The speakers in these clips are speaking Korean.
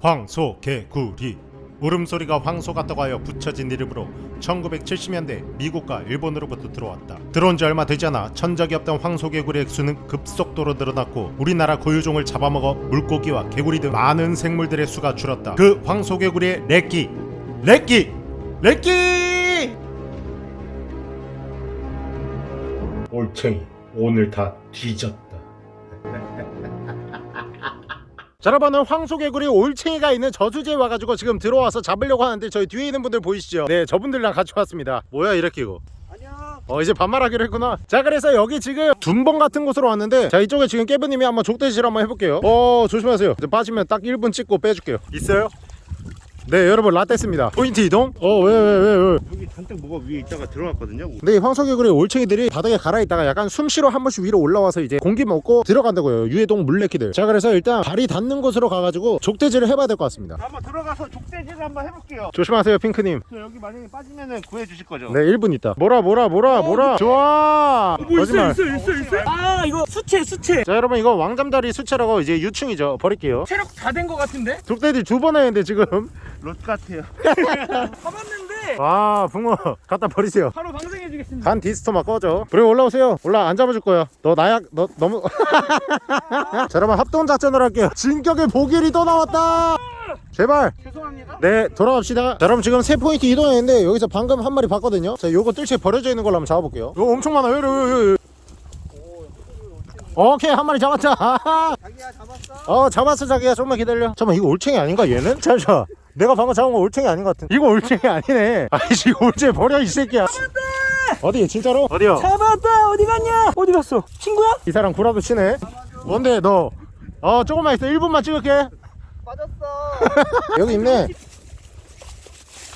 황소 개구리 울음소리가 황소 같다고 하여 붙여진 이름으로 1970년대 미국과 일본으로부터 들어왔다. 들어온 지 얼마 되지 않아 천적이 없던 황소개구리의 수는 급속도로 늘어났고 우리나라 고유종을 잡아먹어 물고기와 개구리 등 많은 생물들의 수가 줄었다. 그 황소개구리의 렉기! 렉기! 렉기! 올챙이 오늘 다 뒤졌다. 자 여러분은 황소개구리 올챙이가 있는 저수지에 와가지고 지금 들어와서 잡으려고 하는데 저희 뒤에 있는 분들 보이시죠? 네 저분들이랑 같이 왔습니다 뭐야 이렇게 이거. 어 이제 반말하기로 했구나 자 그래서 여기 지금 둔봉 같은 곳으로 왔는데 자 이쪽에 지금 깨브님이 한번 족대질 한번 해볼게요 어 조심하세요 이제 빠지면 딱 1분 찍고 빼줄게요 있어요? 네 여러분 라떼스입니다. 포인트 이동? 어 왜 왜 왜 왜, 여기 잔뜩 뭐가 위에 있다가 들어갔거든요. 근데 이 황소개구리 올챙이들이 바닥에 갈아있다가 약간 숨 쉬러 한 번씩 위로 올라와서 이제 공기 먹고 들어간다고요 유해동 물레키들. 자 그래서 일단 발이 닿는 곳으로 가가지고 족대질을 해봐야 될 것 같습니다. 한번 들어가서 족대질 한번 해볼게요. 조심하세요 핑크님. 저 여기 만약에 빠지면은 구해주실 거죠? 네 1분 있다. 뭐라 뭐라 뭐라 뭐라 좋아! 거짓말. 있어 있어 있어? 아 이거 수채 수채. 자 여러분 이거 왕잠다리 수채라고 이제 유충이죠. 버릴게요. 체력 다된거 같은데? 족대질 두 번 했는데 지금 롯 같아요. 가봤는데 와 붕어. 갖다 버리세요. 바로 방생해 주겠습니다. 간 디스토마 꺼져. 그래 올라오세요. 올라 안 잡아줄 거야. 너 나약 너 너무 자 여러분 합동 작전을 할게요. 진격의 보길이 또 나왔다! 제발! 죄송합니다. 네 돌아갑시다. 자 여러분 지금 세 포인트 이동했는데 여기서 방금 한 마리 봤거든요. 자 요거 뜰채 버려져 있는 걸로 한번 잡아볼게요. 이거 엄청 많아요. 여기, 여기, 여기. 오케이 한 마리 잡았자 자기야 잡았어? 어 잡았어 자기야. 좀만 기다려. 잠깐만 이거 올챙이 아닌가 얘는? 잠시만 내가 방금 잡은 거 올챙이 아닌 것 같은 이거 올챙이 아니네. 아이씨 이거 올챙이 버려 이 새끼야. 어디 진짜로? 어디요? 잡았다! 어디 갔냐? 어디 갔어? 친구야? 이 사람 구라도 치네. 뭔데 너? 어 조금만 있어. 1분만 찍을게. 빠졌어. 여기 있네.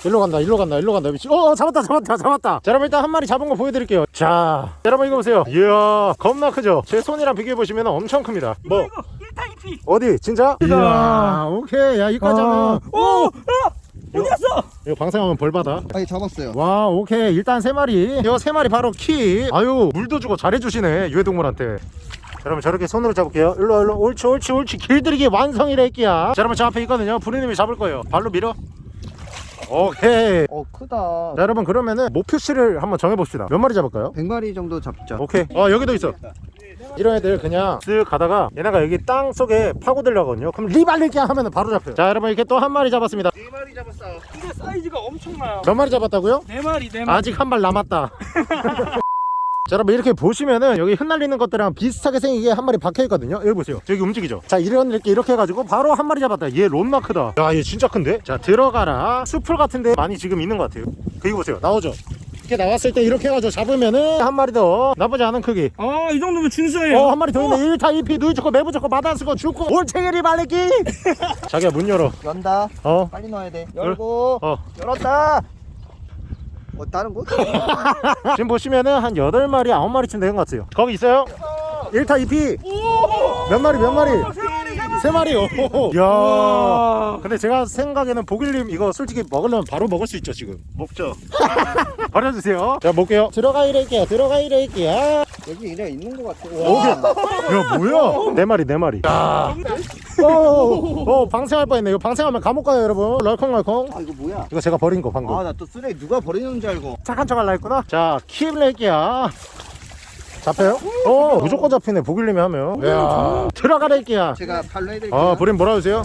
일로 간다 일로 간다 일로 간다. 미친 어 어, 잡았다 잡았다 잡았다. 자 여러분 일단 한 마리 잡은 거 보여드릴게요. 자 여러분 이거 보세요. 이야 겁나 크죠? 제 손이랑 비교해 보시면 엄청 큽니다. 뭐? 이거 1타 2 피 어디? 진짜? 이야. 오케이. 야 하면 오! 야! 어디 갔어? 이거 방생하면 벌 받아. 아니 잡았어요. 와 오케이. 일단 세 마리. 이거 세 마리 바로 키. 아유 물도 주고 잘해 주시네 유해동물한테. 자, 여러분 저렇게 손으로 잡을게요. 일로 와, 일로 옳지 옳지 옳지. 길들이기 완성이라 할게야. 자 여러분 저 앞에 있거든요. 부리님이 잡을 거예요. 발로 밀어. 오케이. 어 크다. 자 여러분 그러면은 목표치를 한번 정해봅시다. 몇 마리 잡을까요? 100마리 정도 잡죠. 오케이. 어 여기도 있어 이런 애들 그냥 쓱 가다가 얘네가 여기 땅 속에 파고들려거든요. 그럼 리발리기 하면은 바로 잡혀요. 자 여러분 이렇게 또 한 마리 잡았습니다. 네 마리 잡았어. 근데 사이즈가 엄청나요. 몇 마리 잡았다고요? 네 마리 네 마리. 아직 한 발 남았다. 자 여러분 이렇게 보시면은 여기 흩날리는 것들이랑 비슷하게 생기게 한 마리 박혀있거든요. 여기 보세요. 저기 움직이죠? 자 이런 이렇게 이렇게 해가지고 바로 한 마리 잡았다. 얘 론마크다. 야 얘 진짜 큰데? 자 들어가라. 수풀 같은데 많이 지금 있는 것 같아요. 여기 보세요. 나오죠 이렇게 나왔을 때 이렇게 해가지고 잡으면은 한 마리 더 나쁘지 않은 크기 아 이 정도면 준수해요 어한 마리 더 있네 1타 2피 누이 죽고 매부 죽고 마단 쓰고 죽고 올챙이리 말리기 자기야 문 열어 연다. 어 빨리 넣어야 돼. 열고. 어. 열었다. 어 다른 곳? 지금 보시면은 한 8마리 9마리쯤 되는 것 같아요 거기 있어요? 1타 2피 몇 마리 몇 마리? 세 마리 오 야. 와. 근데 제가 생각에는 보길님 이거 솔직히 먹으려면 바로 먹을 수 있죠 지금. 먹죠. 버려주세요. 자 볼게요. 들어가 이럴게요. 들어가 이럴게요. 여기 이래 있는 것 같아. 오케이 야 뭐야? 네 마리 네 마리. 야. 어, 어, 방생할 뻔했네. 이거 방생하면 감옥 가요 여러분. 럴컹럴컹. 아 이거 뭐야? 이거 제가 버린 거 방금. 아 나 또 쓰레기 누가 버리는 줄 알고. 착한 척 할라 했구나. 자 킵 낼게야 잡혀요? 어 무조건 잡히네 보길님이 하면 야 들어가랄게야 제가 발로 해드릴게요. 아 브림 뭐라 주세요?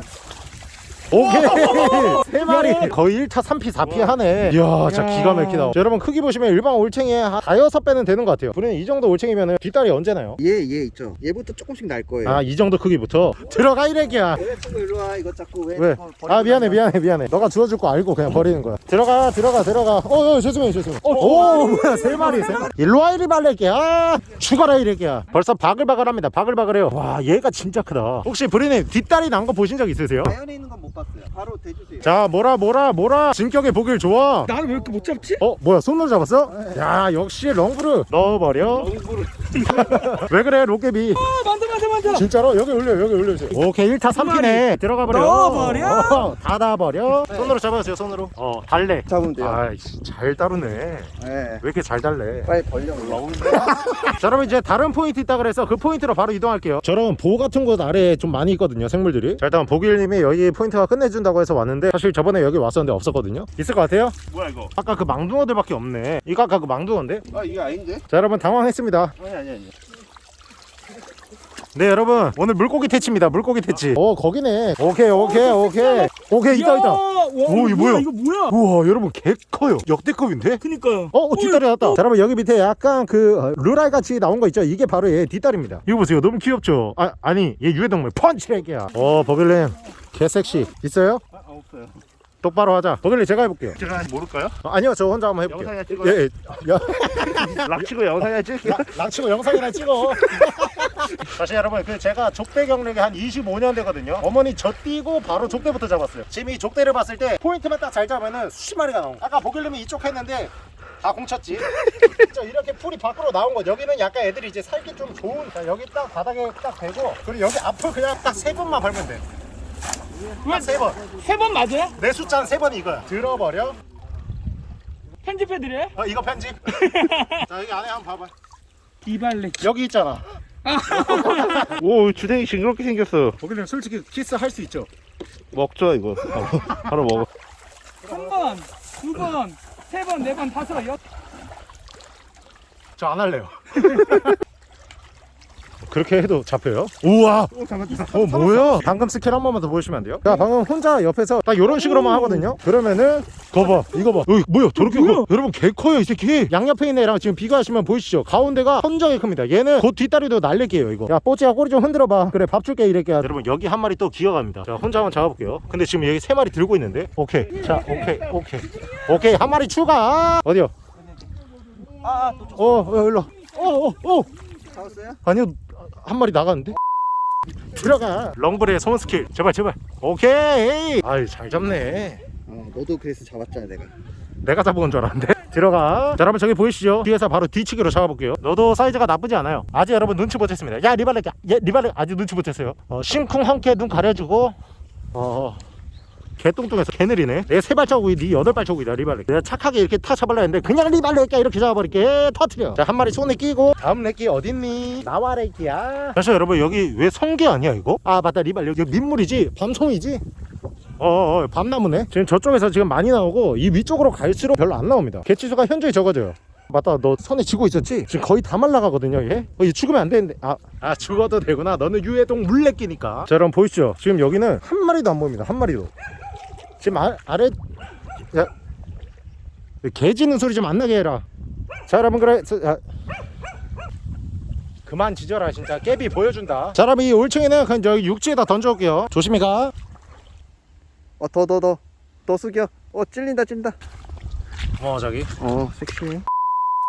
오케이. 세 마리. 거의 1타 3피 4피 하네. 이야 진짜 기가 막히다. 자, 여러분 크기 보시면 일반 올챙이의 한 4, 6배는 되는 것 같아요. 브림 이 정도 올챙이면 뒷다리 언제 나요? 얘, 얘 있죠. 얘부터 조금씩 날 거예요. 아 이 정도 크기부터? 들어가 이래기야. 왜 자꾸 일로 와? 이거 자꾸 왜? 왜? 아 미안해? 미안해 미안해. 너가 주워줄 거 알고 그냥 버리는 거야. 들어가 들어가 들어가. 어, 어 죄송해요 죄송해요. 오 뭐야 세 마리 세 마리. 일로 와 이리 말래기야. 아, 죽어라 이래기야. 벌써 바글바글합니다. 바글바글해요. 와 얘가 진짜 크다. 혹시 브리님 뒷다리 난 거 보신 적 있으세요? 자연에 있는 건못 봤어요. 바로 대주세요. 자 뭐라 뭐라 뭐라 진격의 보길 좋아 나를 왜 이렇게 못 잡지? 어 뭐야 손으로 잡았어? 야 역시 렁브르 넣어버려 왜 그래 로깨비 아 만져 만져 만져 진짜로 여기 올려 여기 올려주세요 오케이 1타 3피네 들어가 버려 넣어버려? 어, 닫아버려 손으로 잡아주세요 손으로 어 달래 잡으면 돼요. 아이씨 잘 다루네 왜 네. 이렇게 잘 달래 빨리 벌려. 올라. 자 그러면 이제 다른 포인트 있다 그래서 그 포인트로 바로 이동할게요 저런 보 같은 곳 아래에 좀 많이 있거든요 생물들이 자 일단 보길님이 여기 포인트가 끝내준다고 해서 왔는데 사실 저번에 여기 왔었는데 없었거든요 있을 것 같아요? 뭐야 이거 아까 그 망둥어들밖에 없네 이거 아까 그 망둥어인데? 아 이게 아닌데? 자 여러분 당황했습니다 아니 아니 아니. 네 여러분 오늘 물고기 퇴치입니다 물고기 퇴치 오 거기네 오케이 오케이 오케이 오케이 있다 있다 오, 이거 뭐야? 이거 뭐야 우와 여러분 개 커요 역대급인데? 그니까요 어, 어 뒷다리 났다. 자, 여러분 여기 밑에 약간 그 어, 루랄 같이 나온 거 있죠? 이게 바로 얘 뒷다리입니다. 이거 보세요, 너무 귀엽죠? 아 아니 얘 유해동물 펀치렉이야. 어 버글님 개 섹시 있어요? 아 없어요. 똑바로 하자. 버글님 제가 해볼게요. 제가 모를까요? 어, 아니요 저 혼자 한번 해볼게요. 영상이나 찍어요? 예, 예. 야, 락치고 영상이나 찍을게요 랑치고 영상이나 찍어. 사실 여러분 그 제가 족대 경력이 한 25년 되거든요. 어머니 저 뛰고 바로 족대부터 잡았어요. 지금 이 족대를 봤을 때 포인트만 딱 잘 잡으면은 수십 마리가 나온 거. 아까 보길님이 이쪽 했는데 다 공쳤지. 저 이렇게 풀이 밖으로 나온 거. 여기는 약간 애들이 이제 살기 좀 좋은. 자, 여기 딱 바닥에 딱 대고 그리고 여기 앞을 그냥 딱 세 번만 밟으면 돼. 딱세 번. 세 번 맞아요? 내 숫자는 세 번이 이거야. 들어버려. 편집해드려요? 어 이거 편집. 자 여기 안에 한번 봐봐. 이발레 여기 있잖아. 오 주댕이 징그럽게 생겼어 보길님 솔직히 키스 할 수 있죠. 먹죠 이거 바로 먹어 한 번, 두 번, 세 번, 네 번, 다섯, 여섯 저 안 할래요. 그렇게 해도 잡혀요? 우와! 오 잡았다. 어 뭐야? 방금 스킬 한 번만 더 보여주시면 안 돼요? 자 방금 혼자 옆에서 딱 이런 식으로만 하거든요? 그러면은 거봐 이거 봐 여기 뭐야 저렇게 커 여러분 개 커요 이 새끼 양옆에 있는 애랑 지금 비교하시면 보이시죠? 가운데가 천정이 큽니다 얘는 곧 뒷다리도 날릴게요 이거 야 뽀찌야 꼬리 좀 흔들어봐 그래 밥 줄게 이렇게 여러분 여기 한 마리 또 기어갑니다 자 혼자 한번 잡아볼게요 근데 지금 여기 세 마리 들고 있는데 오케이 자 오케이 오케이 오케이 한 마리 추가 어디요? 아또 어, 어 일로 어어어 어, 어. 잡았어요? 아니요 한 마리 나갔는데? 들어가. 렁브레의 소원 스킬. 제발 제발. 오케이. 아이 잘 잡네. 어 너도 그래서 잡았잖아 내가. 내가 잡은 줄 알았는데. 들어가. 자 여러분 저기 보이시죠? 뒤에서 바로 뒤치기로 잡아볼게요. 너도 사이즈가 나쁘지 않아요. 아직 여러분 눈치 못 챘습니다. 야 리발렛 야 리발렛 아직 눈치 못 챘어요. 어, 심쿵 헝케 눈 가려주고 어 개뚱뚱해서 개느리네. 내 세 발자국이 네 여덟 발자국이다 리발렛 내가 착하게 이렇게 타 잡으려 했는데 그냥 리발렛 이렇게 잡아버릴게. 터트려. 자 한 마리 손에 끼고 다음 렉기 어딨니? 나와 렉기야. 사실 여러분 여기 왜 성게 아니야 이거? 아 맞다 리발렛 여기 민물이지? 밤송이지? 어어 어, 밤나무네. 지금 저쪽에서 지금 많이 나오고 이 위쪽으로 갈수록 별로 안 나옵니다. 개치수가 현저히 적어져요. 맞다 너 손에 쥐고 있었지? 지금 거의 다 말라가거든요 얘? 어, 얘 죽으면 안 되는데. 아, 아 죽어도 되구나. 너는 유해동 물레끼니까. 자 여러분 보이시죠? 지금 여기는 한 마리도 안 보입니다. 한 마리도 지금 아, 아래 야, 개 짖는 소리 좀 안 나게 해라 자 여러분 그래 자, 아. 그만 짖어라 진짜 깨비 보여준다 자 여러분 이 올챙이는 그냥 저기 육지에다 던져올게요 조심히 가 어 더 더 더 더 숙여. 어 찔린다 찔린다. 어 저기 어 섹시해.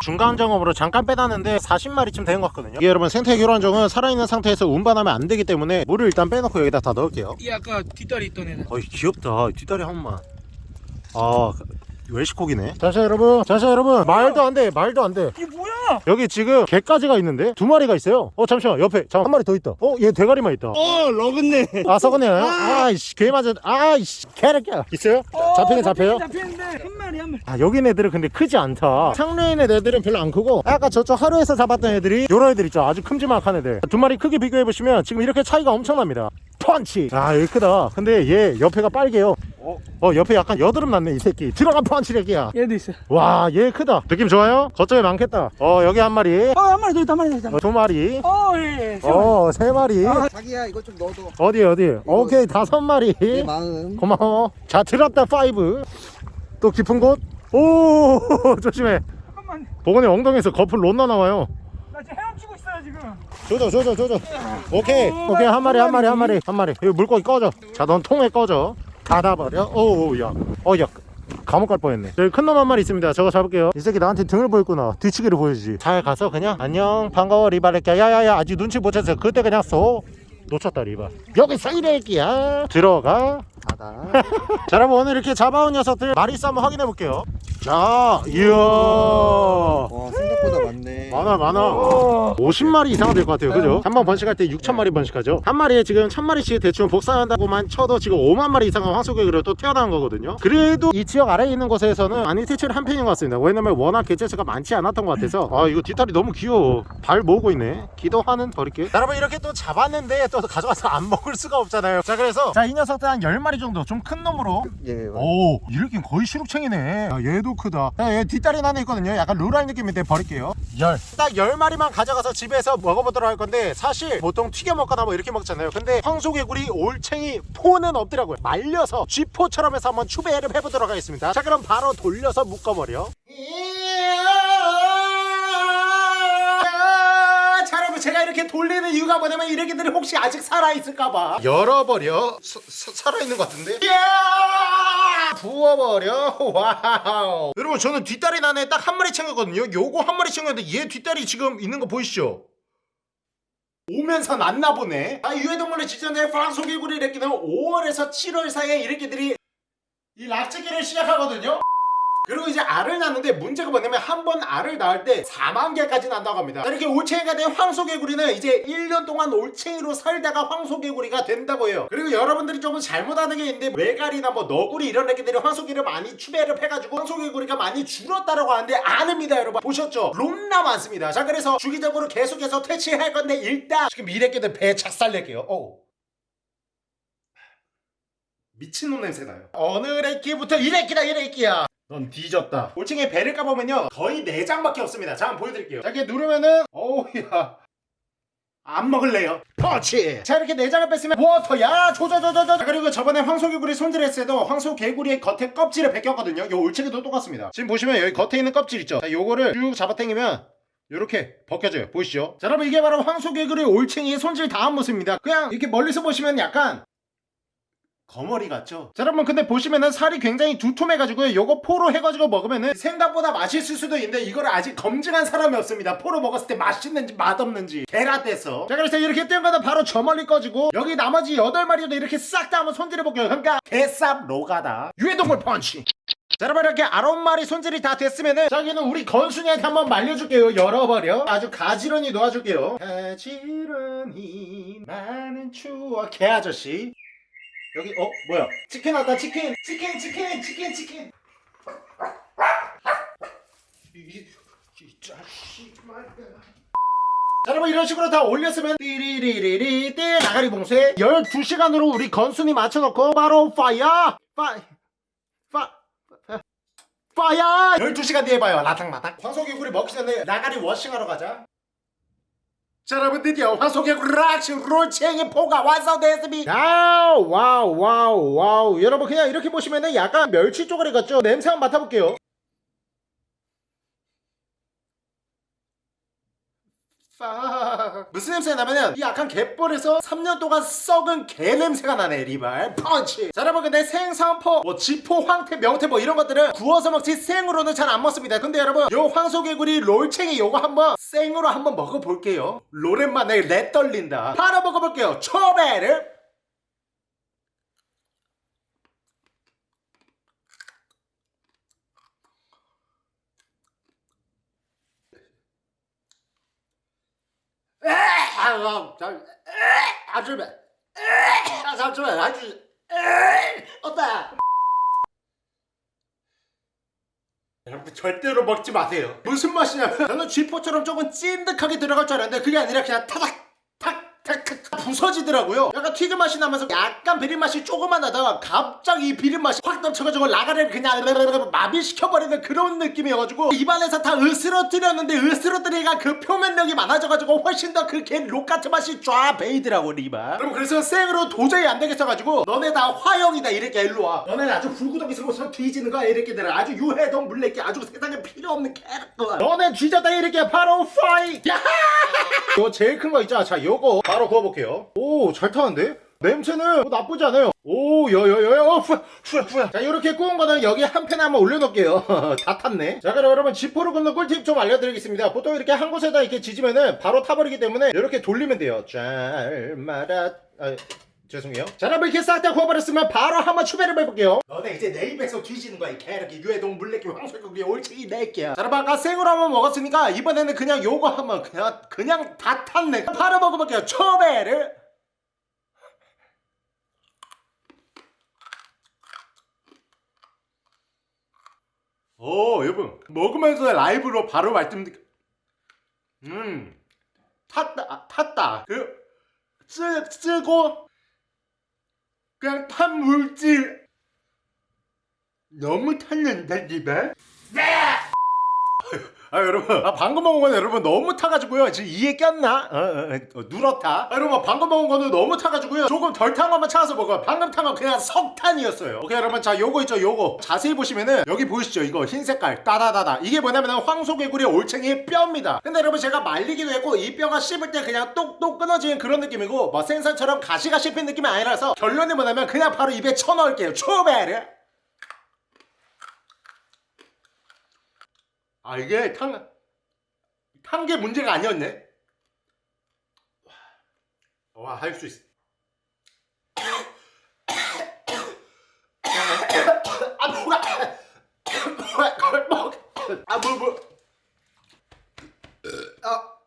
중간 점검으로 잠깐 빼놨는데 40마리쯤 된것 같거든요. 이게 여러분 생태 교란종은 살아있는 상태에서 운반하면 안 되기 때문에 물을 일단 빼놓고 여기다 다 넣을게요. 이 아까 뒷다리 있던 애는. 어이 귀엽다. 뒷다리 한 번만. 아 웰시코기네. 자자 여러분 자자 여러분. 말도 안돼 말도 안돼. 이게 뭐야 여기 지금 개까지가 있는데 두 마리가 있어요. 어 잠시만 옆에 잠깐 한 마리 더 있다. 어 얘 대가리만 있다. 어 러그네. 아 썩었네 아이씨 개 맞아 아이씨 개새끼야 있어요? 잡히긴 잡혀요? 잡히는데. 한 마리 한 마리. 아 여기 애들은 근데 크지 않다. 있는 애들은 별로 안 크고 아까 저쪽 하루에서 잡았던 애들이 요런 애들 있죠. 아주 큼지막한 애들. 두 마리 크게 비교해보시면 지금 이렇게 차이가 엄청납니다 펀치. 아 여기 크다. 근데 얘 옆에가 빨개요. 어? 옆에 약간 여드름 났네 이 새끼. 들어가 펀치 렉이야. 얘도 있어. 와 얘 크다. 느낌 좋아요? 저쪽에 많겠다. 어 여기 한 마리. 어한 마리 더 있다 한 마리 더 있다. 어, 두 마리. 어예 어세 마리. 아. 자기야 이거 좀 넣어도. 어디 어디? 오케이 다섯 마리. 내 마음. 고마워. 자 들었다 five. 또 깊은 곳. 오 조심해. 잠깐만. 보건이 엉덩이에서 거풀 롯나 나와요. 나 지금 헤엄치고 있어요 지금. 조져 조져 조져. 오케이. 오케이 한 마리 한 마리 한 마리 한 마리. 이거 물고기 꺼져. 자 넌 통에 꺼져. 닫아버려. 오우야 어야. 감옥 갈 뻔했네. 여기 큰 놈 한 마리 있습니다. 저거 잡을게요. 이 새끼 나한테 등을 보였구나. 뒤치기를 보여주지. 잘 가서 그냥 안녕 반가워 리바레끼야. 야야야. 아직 눈치 못 챘어. 그때 그냥 쏘 놓쳤다 리바. 여기서 이래끼야. 들어가. 닫아. 자 여러분 오늘 이렇게 잡아온 녀석들 마리수 한번 확인해 볼게요. 자 이야. 와 생각보다 많네. 많아 많아. 50마리 이상 될 것 같아요. 그죠? 한 번 번식할 때 6천마리 번식하죠. 한 마리에 지금 1000마리씩 대충 복사한다고만 쳐도 지금 5만 마리 이상의 황소개구리가 또 태어난 거거든요. 그래도 이 지역 아래에 있는 곳에서는 많이 퇴출을 한 편인 것 같습니다. 왜냐면 워낙 개체수가 많지 않았던 것 같아서. 아 이거 뒷다리 너무 귀여워. 발 모으고 있네. 기도하는 버릴게 여러분 이렇게 또 잡았는데 또 가져가서 안 먹을 수가 없잖아요. 자 그래서 자 이 녀석들 한 10마리 정도 좀 큰 놈으로. 예. 오 이렇게 거의 시룩챙이네. 야, 얘도 크다. 야, 얘 뒷다리 하나 있거든요. 약간 루랄 느낌인데 버릴게요. 열딱 10마리만 가져가서 집에서 먹어보도록 할 건데 사실 보통 튀겨 먹거나 뭐 이렇게 먹잖아요. 근데 황소개구리 올챙이 포는 없더라고요. 말려서 쥐포처럼 해서 한번 추배를 해보도록 하겠습니다. 자 그럼 바로 돌려서 묶어버려 여러분 제가 이렇게 돌리는 이유가 뭐냐면 이렇게들이 혹시 아직 살아있을까봐. 열어버려. 사- 사- 살아있는 것 같은데? 이야! 부어버려. wow. 여러분 저는 뒷다리 안에 딱 한 마리 챙겼거든요. 요거 한 마리 챙겼는데 얘 뒷다리 지금 있는 거 보이시죠? 오면서 났나 보네. 아 유해동물의 지전에 프랑소개구리 이렇게는 5월에서 7월 사이에 이렇게들이 이 락지기를 시작하거든요 그리고 이제 알을 낳는데 문제가 뭐냐면 한 번 알을 낳을 때 4만 개까지 난다고 합니다. 자, 이렇게 올챙이가 된 황소개구리는 이제 1년 동안 올챙이로 살다가 황소개구리가 된다고 해요. 그리고 여러분들이 조금 잘못하는 게 있는데 외갈이나 뭐 너구리 이런 애기들이 황소개를 많이 추배를 해가지고 황소개구리가 많이 줄었다라고 하는데 아닙니다 여러분. 보셨죠? 롬나 많습니다. 자 그래서 주기적으로 계속해서 퇴치할 건데 일단 지금 미래끼들 배 착살 낼게요. 어 미친놈 냄새 나요. 어느 래끼부터 이래끼다 이래끼야. 넌 뒤졌다. 올챙이 배를 까보면요 거의 4장밖에 없습니다. 자 한번 보여드릴게요. 자 이렇게 누르면은 어우야 안 먹을래요. 터치. 자 이렇게 4장을 뺐으면 워터야 조져조져조. 그리고 저번에 황소개구리 손질했을 때도 황소개구리의 겉에 껍질을 벗겼거든요. 요 올챙이도 똑같습니다. 지금 보시면 여기 겉에 있는 껍질 있죠. 자 요거를 쭉 잡아당기면 이렇게 벗겨져요 보이시죠 자 여러분 이게 바로 황소개구리 올챙이의 손질 다한 모습입니다 그냥 이렇게 멀리서 보시면 약간 거머리 같죠? 자 여러분 근데 보시면은 살이 굉장히 두툼해가지고 요거 포로 해가지고 먹으면은 생각보다 맛있을 수도 있는데 이거를 아직 검증한 사람이 없습니다. 포로 먹었을 때 맛있는지 맛없는지 계란돼서. 자 그래서 이렇게 뜬 거는 바로 저 멀리 꺼지고 여기 나머지 8마리도 이렇게 싹 다 한번 손질해볼게요. 그러니까 개쌉 로가다. 유해동물 펀치. 자 여러분 이렇게 아홉 마리 손질이 다 됐으면은 저기는 우리 건순이한테 한번 말려줄게요. 열어버려. 아주 가지런히 놓아줄게요. 가지런히 많은 추억. 개 아저씨 여기 어 뭐야? 치킨 왔다 치킨! 치킨 치킨 치킨 치킨! 이, 이 자식 말이야 자 여러분 이런 식으로 다 올렸으면 띠리리리리 띠 나가리 봉쇄 12시간으로 우리 건순이 맞춰놓고 바로 파이어! 파이 파 파이어! 12시간 뒤에 봐요. 라탕마탕. 황소개구리 먹기 전에 나가리 washing하러 가자 자 여러분 드디어 황소개구리 락시 롤챙이 포가 완성됐습니다. wow wow wow wow. 여러분 그냥 이렇게 보시면은 약간 멸치 쪼가리 같죠? 냄새 한번 맡아볼게요. 팍. 무슨 냄새가 나면은 이 약간 갯벌에서 3년 동안 썩은 개 냄새가 나네 리발. 펀치. 자 여러분 근데 생선포 뭐 지포 황태 명태 뭐 이런 것들은 구워서 먹지 생으로는 잘 안 먹습니다. 근데 여러분 요 황소개구리 롤챙이 요거 한번 생으로 한번 먹어볼게요. 오랜만에 내 떨린다. 바로 먹어볼게요. 초배를 아, 잠, 아줌마, 아, 잠시만, 아 주, 어따. 여러분 절대로 먹지 마세요. 무슨 맛이냐면 저는 쥐포처럼 조금 찐득하게 들어갈 줄 알았는데 그게 아니라 그냥 타닥 부서지더라고요. 약간 튀김 맛이 나면서 약간 비린 맛이 조금만 나다가 갑자기 이 비린 맛이 확 넘쳐가지고 라가를 그냥 마비시켜버리는 그런 느낌이어가지고 입안에서 다 으스러뜨렸는데 으스러뜨리가 그 표면력이 많아져가지고 훨씬 더 그개 록같은 맛이 쫙 베이더라고 리바. 여러분 그래서 생으로 도저히 안 되겠어가지고 너네 다 화형이다 이렇게 일로 와. 너네는 아주 불구덩이스러워서 뒤지는 거야 이렇게들은 아주 유해동 물레기 아주 세상에 필요 없는 캐릭터. 너네 뒤졌다 이렇게 바로 파이. 야하! 요 제일 큰 거 있잖아. 자, 요거 바로 구워볼게요. 오, 잘 타는데? 냄새는 뭐 나쁘지 않아요. 오, 여여여여, 어, 후야, 후야, 후야. 자, 이렇게 구운 거는 여기 한 팬에 한번 올려놓을게요. 다 탔네. 자, 그럼 여러분, 지포를 굽는 꿀팁 좀 알려드리겠습니다. 보통 이렇게 한 곳에다 이렇게 지지면은 바로 타버리기 때문에 이렇게 돌리면 돼요. 잘 말아, 아, 죄송해요. 자 여러분 이렇게 싹 다 구워버렸으면 바로 한번 추배를 해볼게요. 너네 이제 내 입에서 뒤지는 거야 이 개새끼. 유해동 물레기 황소고기 올챙이 내끼야. 자 여러분 아까 생으로 한번 먹었으니까 이번에는 그냥 요거 한번 그냥 그냥 다 탔네. 바로 먹어볼게요. 추배를. 오 여러분. 먹으면서 라이브로 바로 말씀드릴게요 음. 탔다 아, 탔다. 그 쓰, 쓰고 그냥 탄 물질. 너무 탔는데 집에 아 여러분. 아 방금 먹은 거는 여러분 너무 타가지고요. 지금 이에 꼈나? 어, 어, 어, 누렇다. 아, 여러분 방금 먹은 거는 너무 타가지고요. 조금 덜 탄 것만 찾아서 먹어요. 방금 탄 건 그냥 석탄이었어요. 오케이 여러분. 자 요거 있죠 요거. 자세히 보시면은 여기 보이시죠? 이거 흰 색깔. 따다다다. 이게 뭐냐면은 황소개구리 올챙이의 뼈입니다. 근데 여러분 제가 말리기도 했고 이 뼈가 씹을 때 그냥 똑똑 끊어지는 그런 느낌이고 뭐 생선처럼 가시가 씹힌 느낌이 아니라서 결론이 뭐냐면 그냥 바로 입에 쳐넣을게요. 초베르 아 이게 탄 탄 게 문제가 아니었네. 와 할 수 있어. 아 뭐가 아뭐 뭐. 아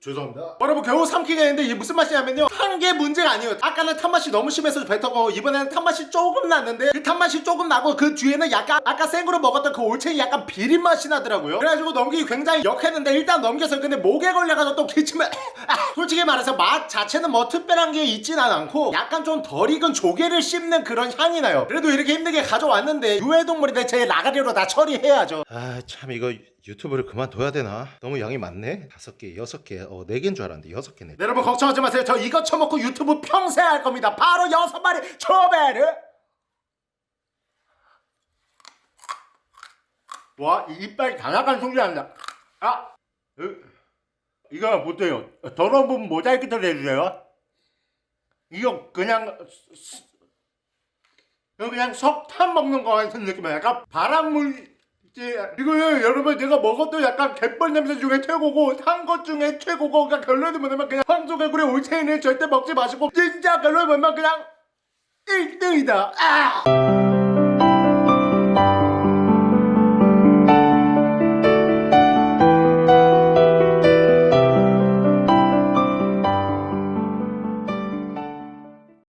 죄송합니다. 여러분 겨우 삼키게 했는데 이게 무슨 맛이냐면요. 탄 게 문제가 아니에요. 아까는 탄맛이 너무 심해서 뱉어고 이번에는 탄맛이 조금 났는데 그 탄맛이 조금 나고 그 뒤에는 약간 아까 생으로 먹었던 그 올챙이 약간 비린 맛이 나더라고요. 그래가지고 넘기기 굉장히 역했는데 일단 넘겨서 근데 목에 걸려가지고 또 기침을 아, 솔직히 말해서 맛 자체는 뭐 특별한 게 있진 않고 약간 좀 덜 익은 조개를 씹는 그런 향이 나요. 그래도 이렇게 힘들게 가져왔는데 유해동물인데 제 라가리로 다 처리해야죠. 아 참 이거 유튜브를 그만둬야 되나? 너무 양이 많네. 다섯 개, 여섯 개, 어, 네 개인 줄 알았는데 여섯 개네. 여러분 걱정하지 마세요. 저 이거 처먹고 유튜브 평생 할 겁니다. 바로 여섯 마리 초베르. 와, 이 이빨 다 나간 소리 난다. 아, 으, 이거 못해요. 더러운 부분 모자이크 처리해주세요. 이거 그냥 그냥 석탄 먹는 거 같은 느낌이야. 약간 바람물 이거요 여러분 내가 먹었던 약간 갯벌 냄새 중에 최고고 산 것 중에 최고고 그러니까 결론이 뭐냐면 그냥 황소개구리 올챙이는 절대 먹지 마시고 진짜 결론이 뭐냐면 그냥 1등이다 아!